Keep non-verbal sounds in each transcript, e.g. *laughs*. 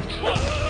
fight!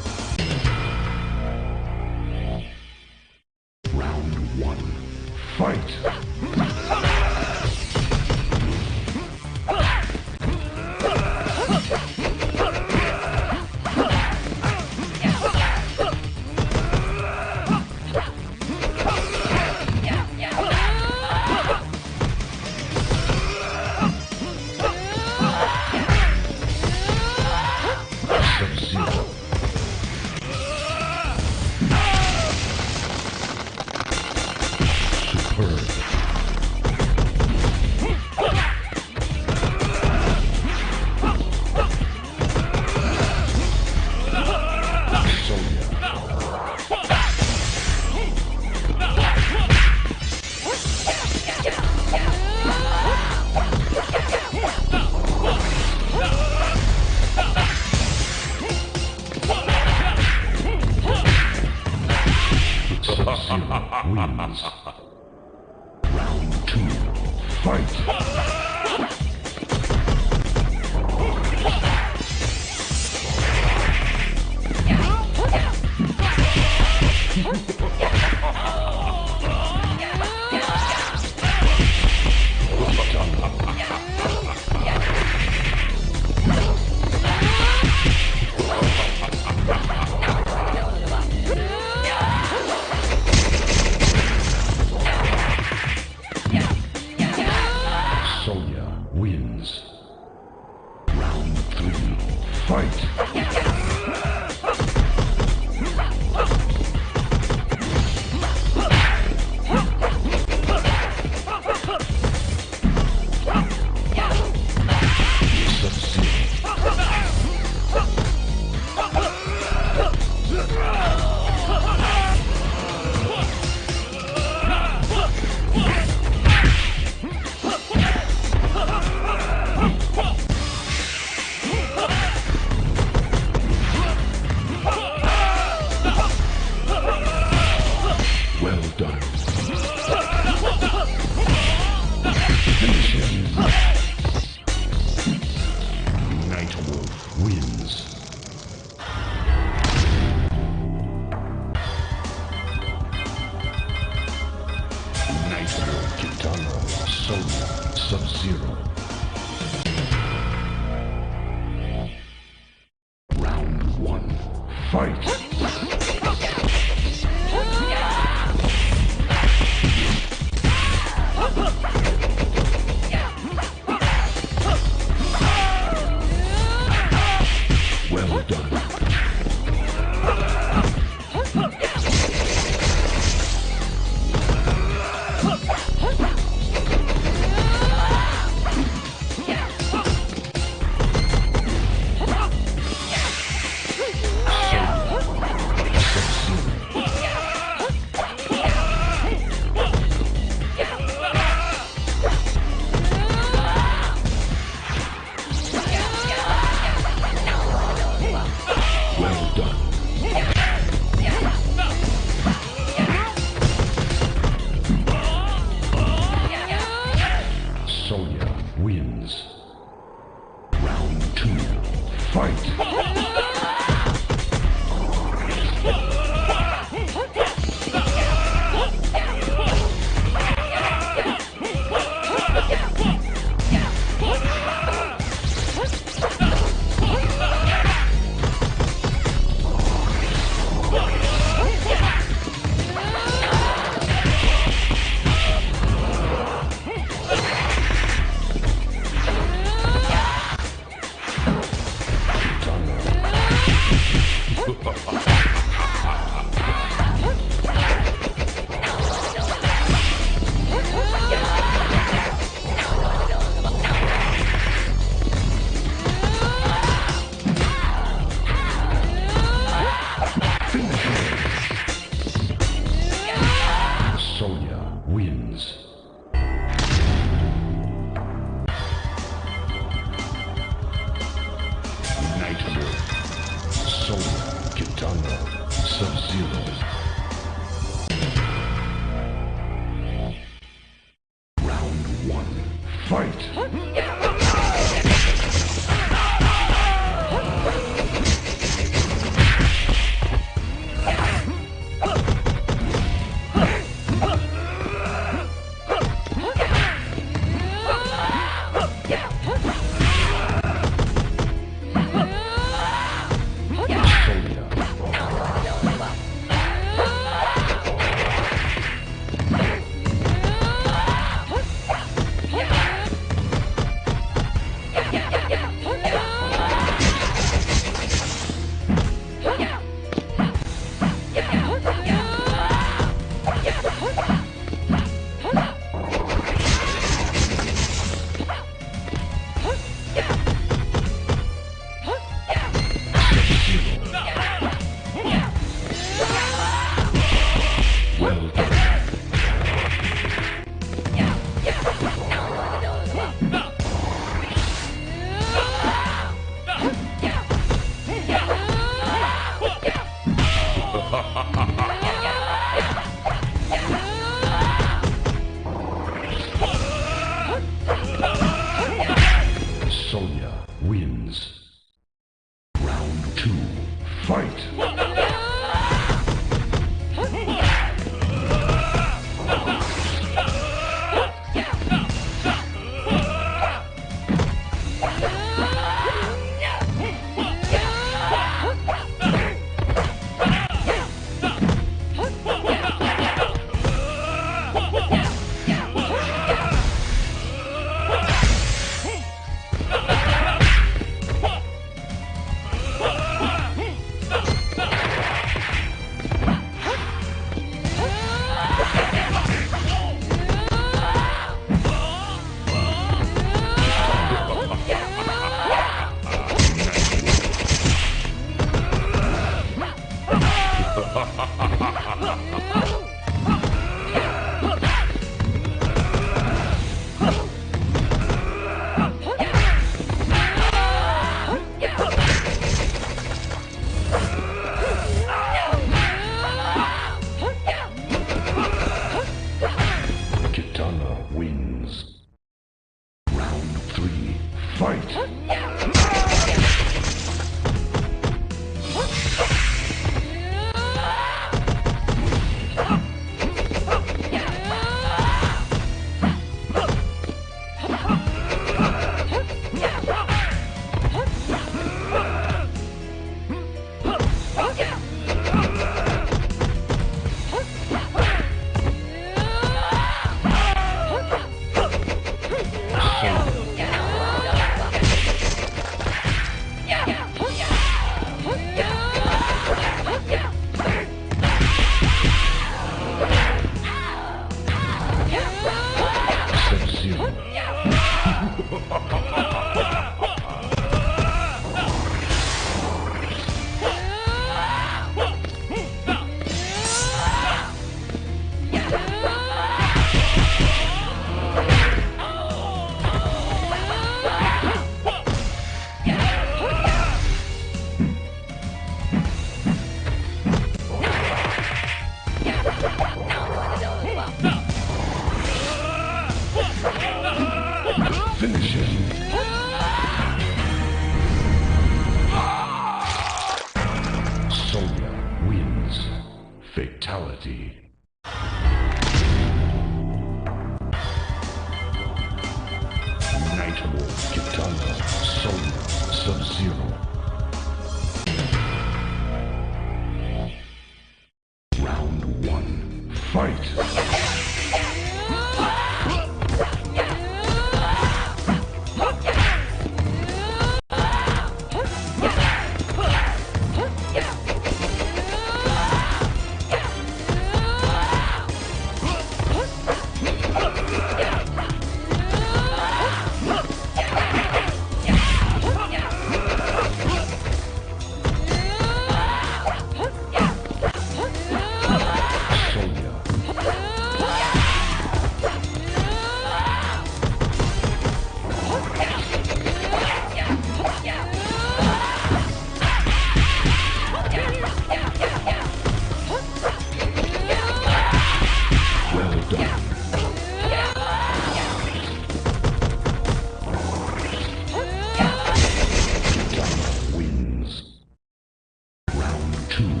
Two.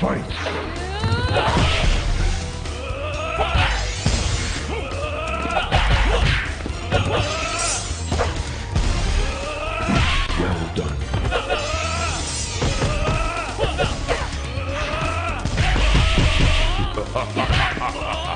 Fight! Done. *laughs*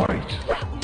Fight!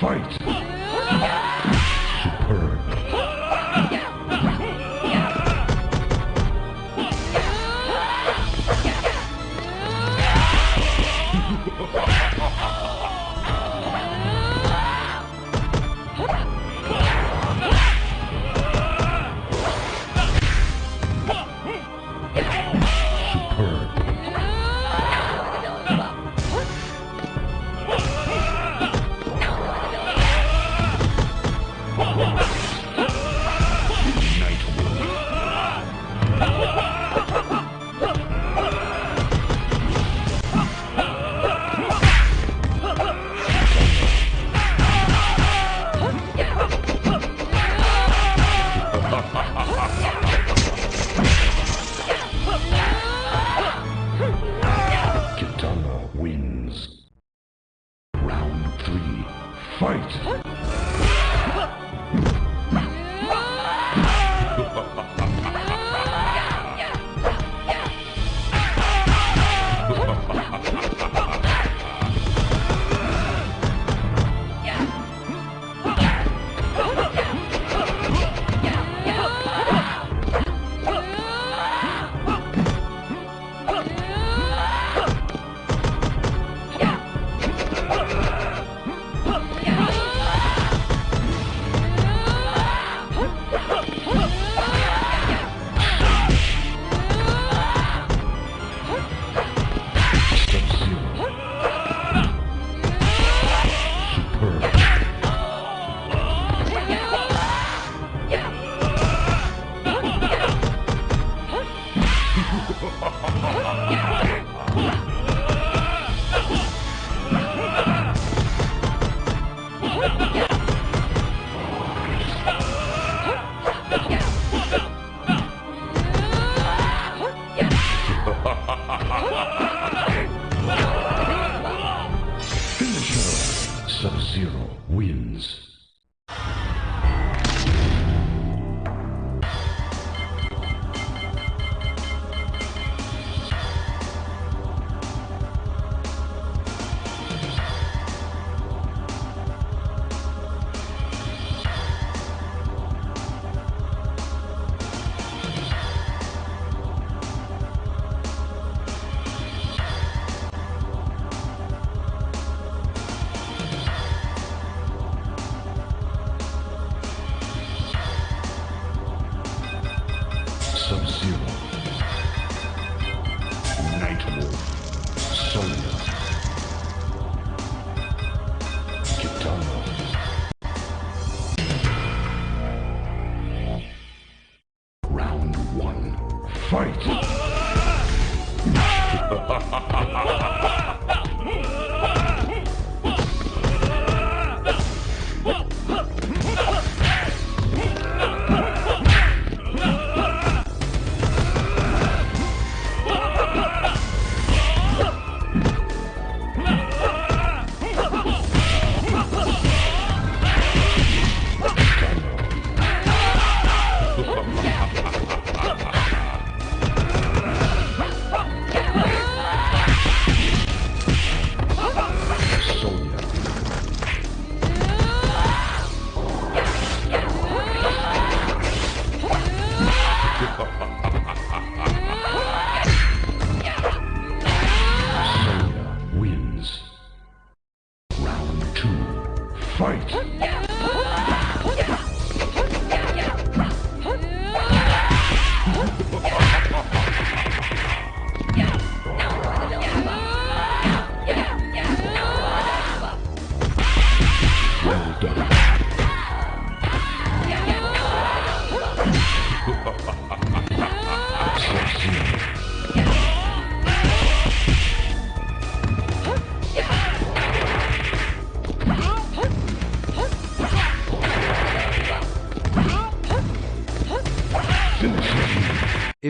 Fight!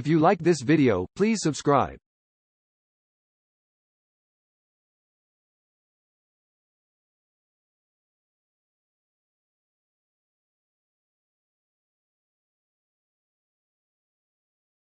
You like this video, please subscribe.